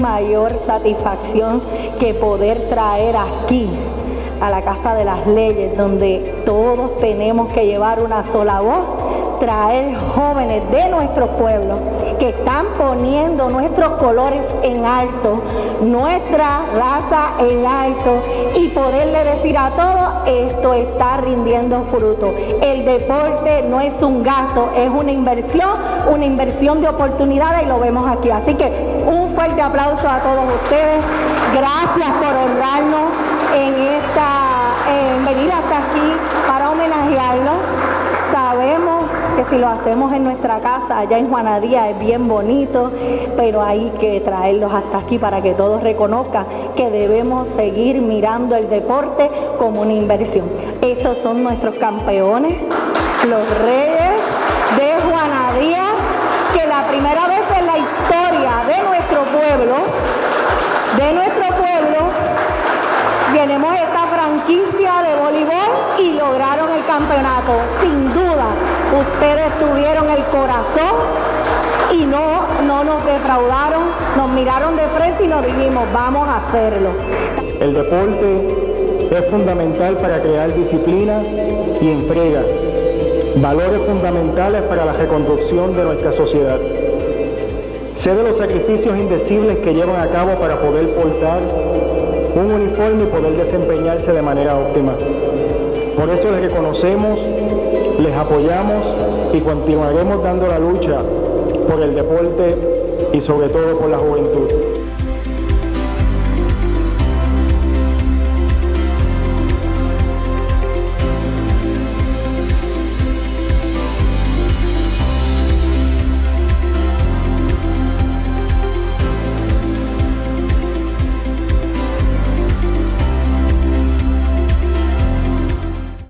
mayor satisfacción que poder traer aquí a la Casa de las Leyes, donde todos tenemos que llevar una sola voz, traer jóvenes de nuestro pueblo que están poniendo nuestros colores en alto, nuestra raza en alto y poderle decir a todos, esto está rindiendo fruto. El deporte no es un gasto, es una inversión, una inversión de oportunidades y lo vemos aquí. Así que un fuerte aplauso a todos ustedes. Gracias por honrarnos en esta, en venir hasta aquí para homenajearlo. Si lo hacemos en nuestra casa, allá en Juanadía, es bien bonito, pero hay que traerlos hasta aquí para que todos reconozcan que debemos seguir mirando el deporte como una inversión. Estos son nuestros campeones, los reyes de Juanadía, que la primera vez en la historia de nuestro pueblo, de nuestro pueblo, tenemos esta franquicia de voleibol y lograron el campeonato. Sin duda, ustedes tuvieron el corazón y no, no nos defraudaron, nos miraron de frente y nos dijimos, vamos a hacerlo. El deporte es fundamental para crear disciplina y entrega, valores fundamentales para la reconstrucción de nuestra sociedad. Sé de los sacrificios indecibles que llevan a cabo para poder portar un uniforme y poder desempeñarse de manera óptima. Por eso les reconocemos, les apoyamos y continuaremos dando la lucha por el deporte y sobre todo por la juventud.